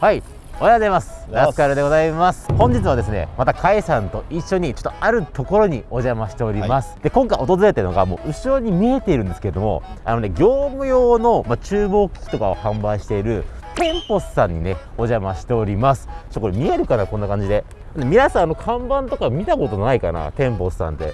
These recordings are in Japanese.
はい。おはようございます。ラスカルでございます。本日はですねまたカイさんと一緒にちょっとあるところにお邪魔しております、はい、で今回訪れてるのがもう後ろに見えているんですけれどもあのね業務用の、まあ、厨房機器とかを販売しているテンポスさんにねお邪魔しております。ちょこれ見えるかなこんな感じで。皆さんあの看板とか見たことないかなテンポスさんって。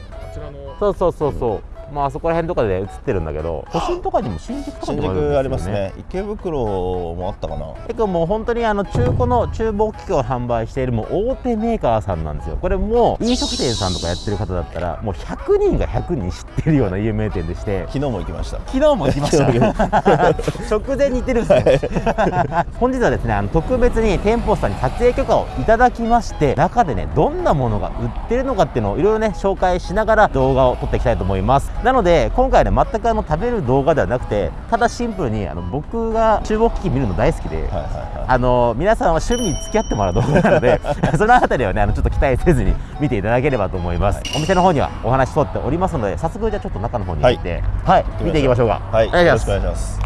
そうそうそうそう、うんまああそこら辺とかで映ってるんだけど都心とかにも新宿とかにもあるんですよ、ね、ありますね。池袋もあったかな。結構もう本当にあの中古の厨房機器を販売しているもう大手メーカーさんなんですよ。これも飲食店さんとかやってる方だったらもう100人が100人知ってるような有名店でして。昨日も行きました。昨日も行きました 直前に行ってるんですよ、本日はですねあの特別に店舗さんに撮影許可をいただきまして中でねどんなものが売ってるのかっていうのをいろいろね紹介しながら動画を撮っていきたいと思いますなので今回ね全くあの食べる動画ではなくてただシンプルにあの僕が厨房機器見るの大好きで、はいはいはい、あの皆さんは趣味に付き合ってもらう動画なので その辺りはねあのちょっと期待せずに見ていただければと思います、はい、お店の方にはお話しとっておりますので早速じゃあちょっと中の方に行って、はい、はい、見ていきましょうか。はい。よろしくお願いします。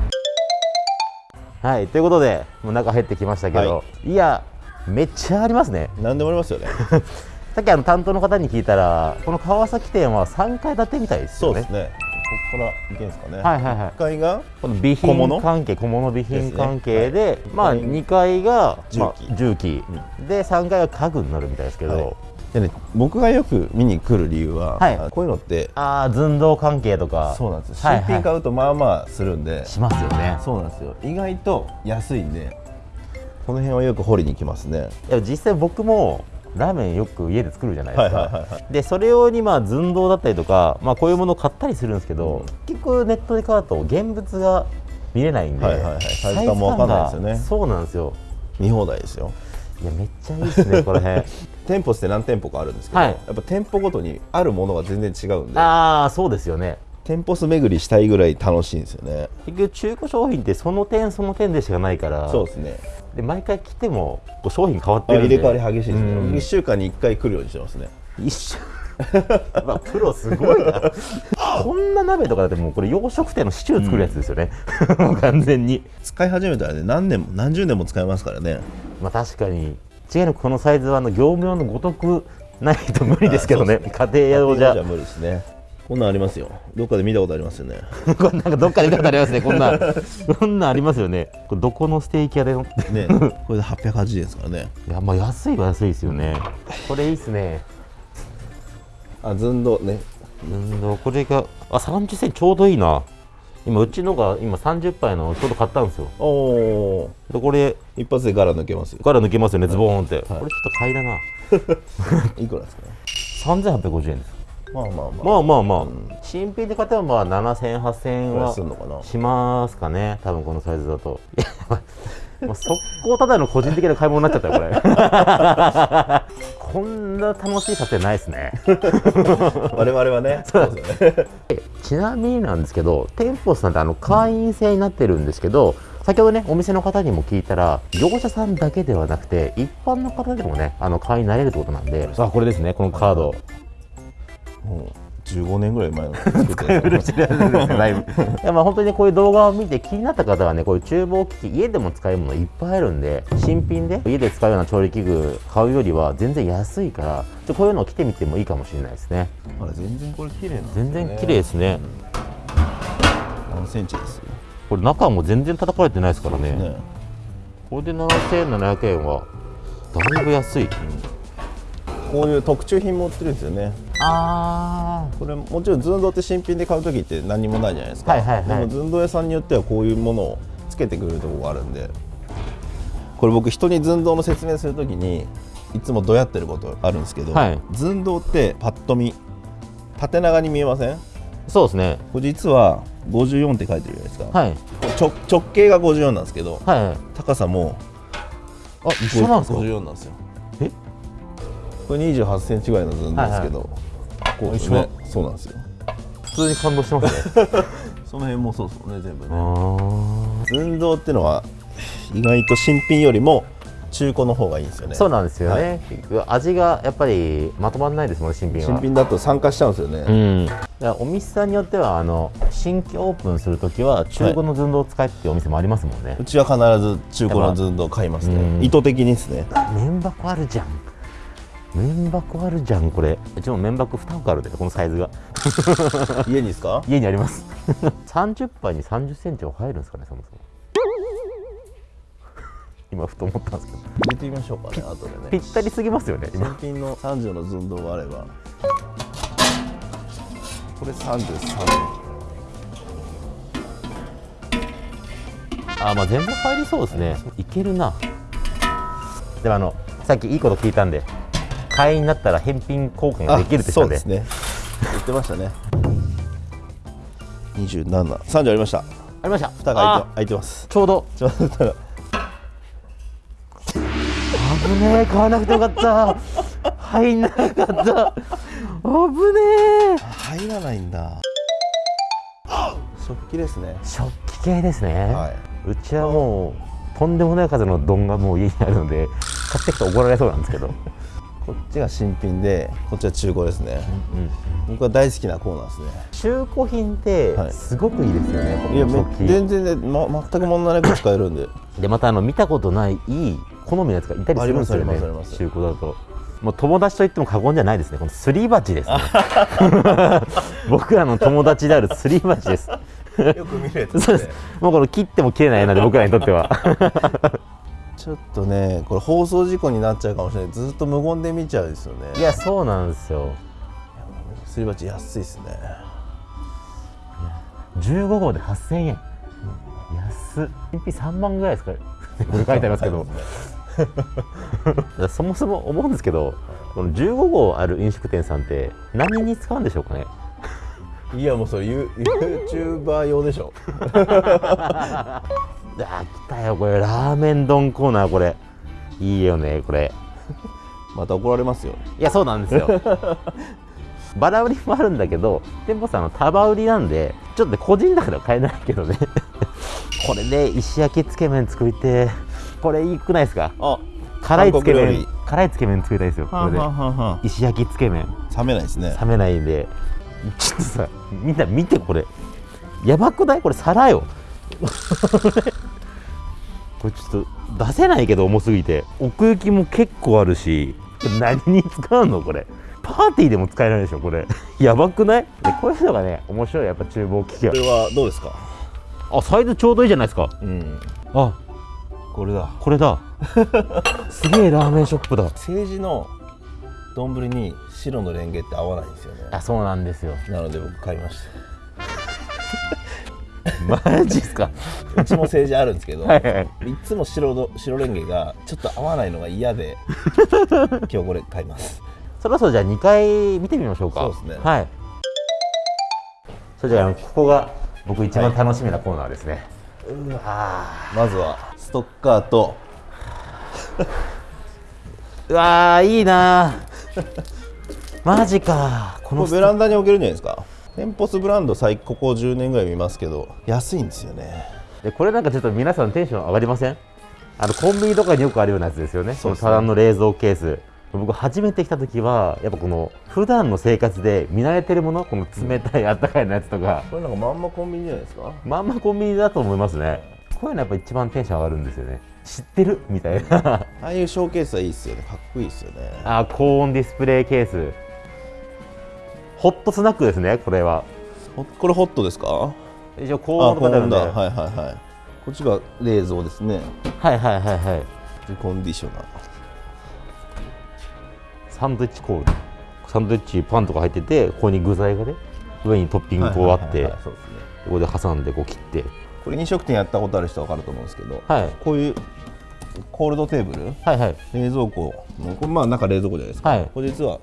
はいということでもう中入ってきましたけど、い。やめっちゃありますね。何でもありますよね さっきあの担当の方に聞いたらこの川崎店は3階建てみたいですよね。そうですね。ここから行けんですかね。はいはいはい。1階がこの備品関係、小物備品関係で、ね。はい、まあ2階が重機、まあ、重機、うん、で3階が家具になるみたいですけど。はい。でね、僕がよく見に来る理由は、はい、こういうのってああ寸胴関係とか。そうなんですよ。新品買うとまあまあするんで、はいはい、しますよね。そうなんですよ。意外と安いんでこの辺はよく掘りに来ますね。いや実際僕もラーメンよく家で作るじゃないですか、でそれ用にまあ寸胴だったりとか、まあ、こういうものを買ったりするんですけど、うん、結局ネットで買うと現物が見れないんで、はいはいはい、サイズ感も分かんないですよね。そうなんですよ。見放題ですよ。いやめっちゃいいですね この辺店舗って何店舗かあるんですけど、はい、やっぱ店舗ごとにあるものが全然違うんで。ああそうですよね店舗数巡りしたいぐらい楽しいんですよね。結局中古商品ってその点その点でしかないからそうですね。で毎回来ても商品変わってるんで。入れ替わり激しいですね、うん、1週間に1回来るようにしてますね。一週。まあ、プロすごいな。こんな鍋とかだってもうこれ洋食店のシチュー作るやつですよね、うん、完全に。使い始めたらね何年も何十年も使えますからね。まあ確かに。違いのこのサイズはあの業務用のごとくないと無理ですけどね。家庭用じゃ。無理ですねこんなんありますよ。どっかで見たことありますよね。こんなんかどっかで見たことありますね。こんな、こんなんありますよね。これどこのステーキ屋でのね、これで880円ですからね。いや、まあ安いは安いですよね。これいいっすね。あ、寸胴ね。寸胴、これが、あ、30センチちょうどいいな。今うちのが今30杯のちょうど買ったんですよ。おお。でこれ一発で柄抜けますよ。柄抜けますよね、ズボーンって。はい、これちょっと買いだな。いくらですか？三千八百五十円です。まあまあまあ。まあまあまあ、うん、新品で買ってもまあ7000円8000円はしますかね。多分このサイズだと。もう速攻ただの個人的な買い物になっちゃったよこれ。こんな楽しい撮影ないですね。我々はね。そうですよね。ちなみになんですけど店舗さんってあの会員制になってるんですけど、先ほどねお店の方にも聞いたら業者さんだけではなくて一般の方でもねあの会員になれるってことなんで。さあこれですねこのカードもう15年ぐらい前の 使い古してるやつですだいぶいやまあ本当にこういう動画を見て気になった方はねこういう厨房機器家でも使えるものいっぱいあるんで新品で家で使うような調理器具買うよりは全然安いからちょこういうのを着てみてもいいかもしれないですね。あれ全然これ綺麗な、ね、全然綺麗ですね、うん、何センチですよ？これ中も全然叩かれてないですからね、ね、これで7700円はだいぶ安い、うんこういう特注品も売ってるんですよねああこれもちろん寸胴って新品で買う時って何もないじゃないですか、はいはいはい、でも寸胴屋さんによってはこういうものをつけてくれるところがあるんで。これ僕人に寸胴の説明する時にいつもどうやってることあるんですけど、はい、寸胴ってパッと見縦長に見えません？そうですね。これ実は54って書いてるじゃないですか、はい、直直径が54なんですけど、はい、高さもあ一緒なんですか？54なんですよ。え？これ28センチぐらいの図なんですけど、はいはい、こうですねそう。なんですよ。普通に感動してますね。その辺もそうですもんね全部ね。寸胴っていうのは意外と新品よりも中古の方がいいんですよね。そうなんですよね、はい、味がやっぱりまとまらないですもん新品は。新品だと酸化しちゃうんですよね、うん、お店さんによってはあの新新規オープンするときは中古の寸胴を使えっていうお店もありますもんね、うちは必ず中古の寸胴買いますね。意図的にですね。麺箱あるじゃん麺箱あるじゃんこれ。うちも麺箱2箱あるでこのサイズが。家にですか？家にあります。30杯に3 0センチは入るんですかねそもそも。今ふと思ったんですけど。入れてみましょうかね後でね。ぴったりすぎますよね新品の30の寸胴があれば。これ33あまあ全部入りそうですね。いけるな。でもあのさっきいいこと聞いたんで会員になったら返品交換ができるってそうですね。言ってましたね。2730ありました。ありました。蓋が開いて開いてます。ちょうど。ちょうど危ねえ買わなくてよかった。入んなかった。危ねえ。入らないんだ。食器ですね。食器系ですね、はい、うちはもうとんでもない数の丼がもう家にあるので買ってきて怒られそうなんですけどこっちが新品でこっちは中古ですね、うんうん、僕は大好きなコーナーですね。中古品ってすごくいいですよね、はい、いや全然ね、ま、全く問題なく使えるんで。でまたあの見たことないいい好みのやつがいたりするんですよね中古だと。もう友達と言っても過言じゃないですねこのすり鉢ですね。僕らの友達であるすり鉢です。よく見るやつ、ね、もうこの切っても切れないなで僕らにとっては ちょっとねこれ放送事故になっちゃうかもしれない。ずっと無言で見ちゃうんですよね。いやそうなんですよ。すり鉢安いですね。15号で8000円、安っ。新品3万ぐらいですかこれ書いてありますけど。そもそも思うんですけどこの15号ある飲食店さんって何に使うんでしょうかね。いやもうそれユーチューバー用でしょ あ来たよこれ。ラーメン丼コーナーこれ。いいよねこれ。また怒られますよ。いやそうなんですよ。バラ売りもあるんだけど店舗さんの束売りなんでちょっと個人だから買えないけどね。これで石焼きつけ麺作りてこれいいくないですか？あ辛いつけ麺。辛いつけ麺作りたいですよこれで。石焼きつけ麺。冷めないですね。冷めないんで。ちょっとさみんな見てこれ。やばくない？これ皿よこれちょっと出せないけど重すぎて。奥行きも結構あるし。何に使うのこれ。パーティーでも使えないでしょこれ。やばくない？でこういうのがね面白い。やっぱ厨房機器はこれはどうですか？あサイズちょうどいいじゃないですか。うん。あ。これだ。これだ。すげえラーメンショップだ。政治の丼に白のレンゲって合わないんですよね。あそうなんですよ。なので僕買いました マジっすか？うちも政治あるんですけど、はいはい、いつも白の白レンゲがちょっと合わないのが嫌で 今日これ買います。そろそろじゃあ2回見てみましょうか。そうですね。はい。それじゃあここが僕一番楽しみなコーナーですね、はい、まずはストッカーと うわいいなマジかこのベランダに置けるんじゃないですか？テンポスブランド最ここ10年ぐらい見ますけど安いんですよね。でこれなんかちょっと皆さんテンション上がりません？あのコンビニとかによくあるようなやつですよね。そのただの冷蔵ケース。僕初めて来た時はやっぱこの普段の生活で見慣れてるものこの冷たいあったかいのやつとか、これなんかまんまコンビニじゃないですか？まんまコンビニだと思いますね。こういうのやっぱ一番テンション上がるんですよね。知ってる？みたいな。ああいうショーケースはいいっすよね。かっこいいっすよね。あ高温ディスプレイケースホットスナックですねこれは。これホットですか？一応高温とかだ。はいはいはい。こっちが冷蔵ですね。はいはいはいはい。コンディショナー。サンドイッチコールサンドイッチパンとか入っててここに具材がね上にトッピングこうあってここで挟んでこう切って。これ飲食店やったことある人は分かると思うんですけど、はい、こういうコールドテーブル、はいはい、冷蔵庫これまあ中冷蔵庫じゃないですか、はい、これ実は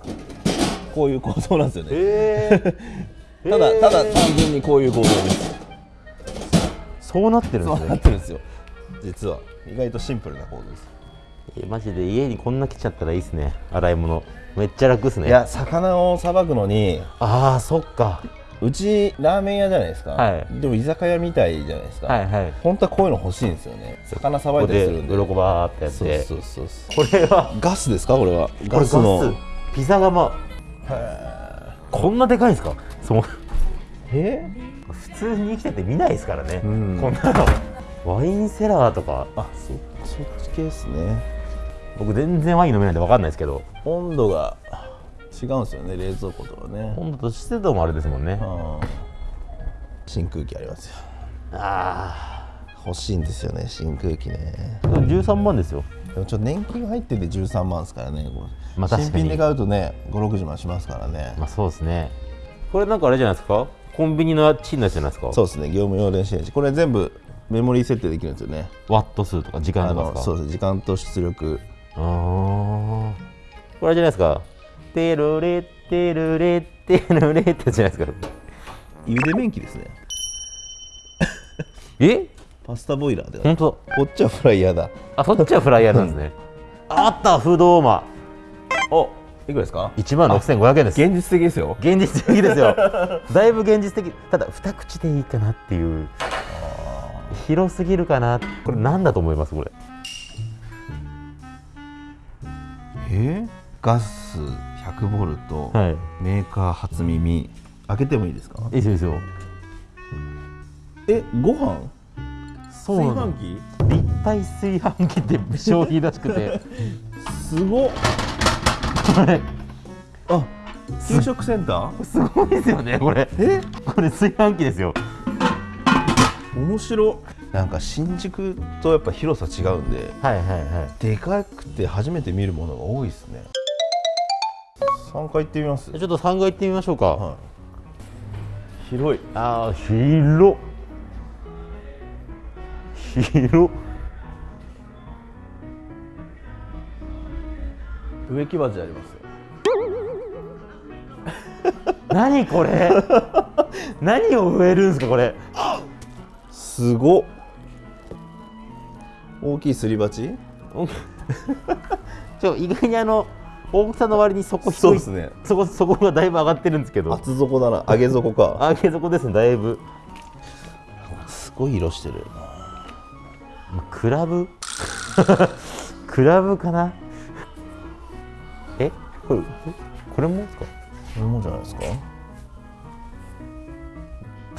こういう構造なんですよね、えー、ただただ単純にこういう構造です。そうなってるんですね。そうなってるんですよ。実は。意外とシンプルな構造です。えマジで家にこんな来ちゃったらいいですね。洗い物。めっちゃ楽ですね。いや魚をさばくのにああそっか。うちラーメン屋じゃないですか、はい、でも居酒屋みたいじゃないですか、はいはい、本当はこういうの欲しいんですよね。魚さばいたりするんで。鱗バーってやって。そうそうそうこれはガスですか？これは。ガスの。ピザ窯こんなでかいんですか？そうえ？普通に生きてて見ないですからね、うん、こんなの。ワインセラーとか。あそそっち系ですね。僕全然ワイン飲めないんで分かんないですけど。温度が違うんですよね冷蔵庫とかね。温度と湿度もあれですもんね、真空気ありますよ。ああ欲しいんですよね真空気ね。13万ですよ。でもちょっと年金入ってて13万ですからね、まあ、新品で買うとね560万しますからね。まあそうですね。これなんかあれじゃないですか？コンビニのチンのやつじゃないですか？そうですね業務用電子レンジ。これ全部メモリー設定できるんですよね。ワット数とか時間とかそうです時間と出力。ああこれじゃないですか？テルレテルレテルレってじゃないですか？茹で麺機ですね。え？パスタボイラーで本当。こっちはフライヤーだ。あそっちはフライヤーなんですね。あった不動マおいくらですか？1万6500円です。現実的ですよ。現実的ですよ。だいぶ現実的。ただ二口でいいかなっていう。広すぎるかな。これ何だと思いますこれ？え？ー、ガス100ボルト、はい、メーカー初耳。開けてもいいですか？いいですよ。えご飯？そう炊飯器立体炊飯器って商品らしくて。すごっ。これ。あ給食センター？すごいですよねこれ。え？これ炊飯器ですよ。面白なんか新宿とやっぱ広さ違うんで、はいはいはい、でかくて初めて見るものが多いですね。3階行ってみます？ちょっと3階行ってみましょうか、はい、広い。ああ広広植木鉢ありますよ。何これ？何を植えるんですかこれ？すご大きいすり鉢？ちょ意外にあの大きさの割にそこ低いそうですね。そこそこがだいぶ上がってるんですけど。厚底だな。上げ底か。上げ底ですねだいぶ。すごい色してるクラブ？クラブかな？え？これこれもですか？これもじゃないですか？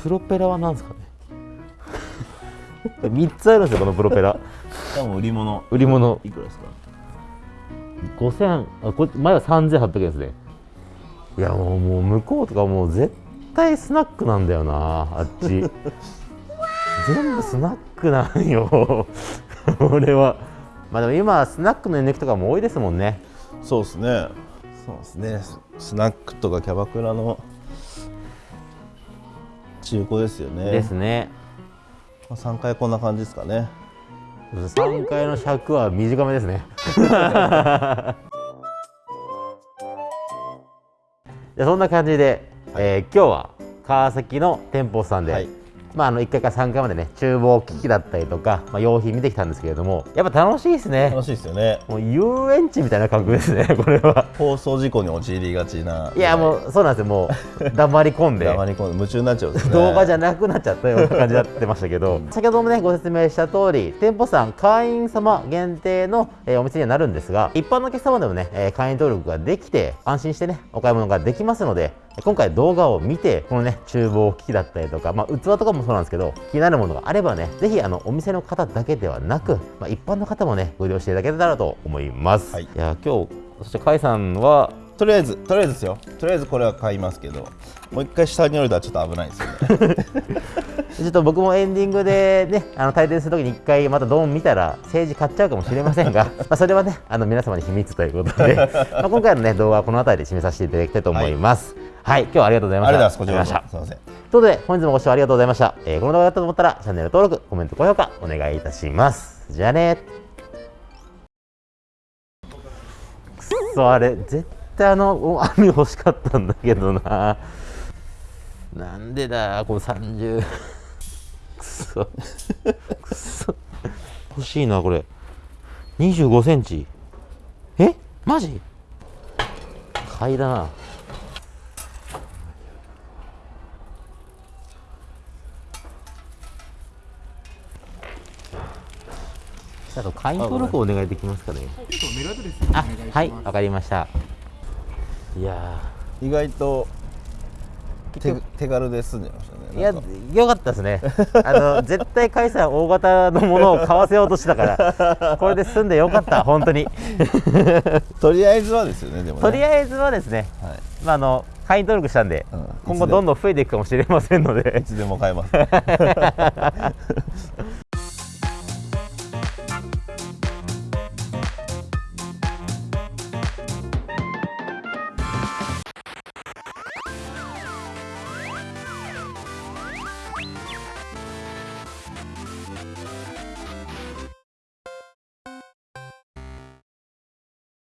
プロペラは何ですかね？3つあるんですよこのプロペラ。多分売り物。売り物。いくらですか？5000あこ前は3800円ですね。いやもうもう向こうとかもう絶対スナックなんだよなあっち 全部スナックなんよ。俺は。まあでも今スナックの値抜きとかも多いですもんね。そうですね。そうですね。スナックとかキャバクラの中古ですよね。ですね。3回こんな感じですかね。3回の尺は短めですね。そんな感じで、はい、えー、今日は川崎の店舗さんで、はいまあ、あの1回から3回までね厨房機器だったりとか、まあ、用品見てきたんですけれどもやっぱ楽しいですね。楽しいですよね。もう遊園地みたいな感覚ですね これは。放送事故に陥りがちな。いやもうそうなんですよ。もう黙り込んで。黙り込んで夢中になっちゃう、ね、動画じゃなくなっちゃったような感じになってましたけど先ほどもねご説明した通り店舗さん会員様限定の、えー、お店にはなるんですが一般のお客様でもね、えー、会員登録ができて安心してねお買い物ができますので今回動画を見てこのね厨房機器だったりとか、まあ、器とかもそうなんですけど気になるものがあればねぜひあのお店の方だけではなく、まあ、一般の方もねご利用していただけたらと思います、はい、いや今日そして甲斐さんはとりあえずとりあえずですよ。とりあえずこれは買いますけどもう一回下に降りたらちょっと危ないですよね。ちょっと僕もエンディングでねあの退店するときに一回またドーン見たら政治買っちゃうかもしれませんが まあそれはねあの皆様に秘密ということで まあ今回のね動画はこの辺りで締めさせていただきたいと思います、はいはい、今日はありがとうございました。ありがとうございました。すみません。ということで、本日もご視聴ありがとうございました。えー、この動画だったと思ったら、チャンネル登録、コメント、高評価、お願いいたします。じゃあねくそ、あれ、絶対あの、網欲しかったんだけどな。なんでだ、この30。くそ。くそ。欲しいな、これ。25センチ。え？マジ？買いだな。あと会員登録お願いできますかね。あ、はい、わかりました。いや意外と手手軽で済んでましたね。いやよかったですね。あの絶対カイさん大型のものを買わせようとしてたからこれで済んでよかった本当に。とりあえずはですよねでも、ね、とりあえずはですね、はい、まああの会員登録したんで、うん、今後どんどん増えていくかもしれませんので。いつでも買えます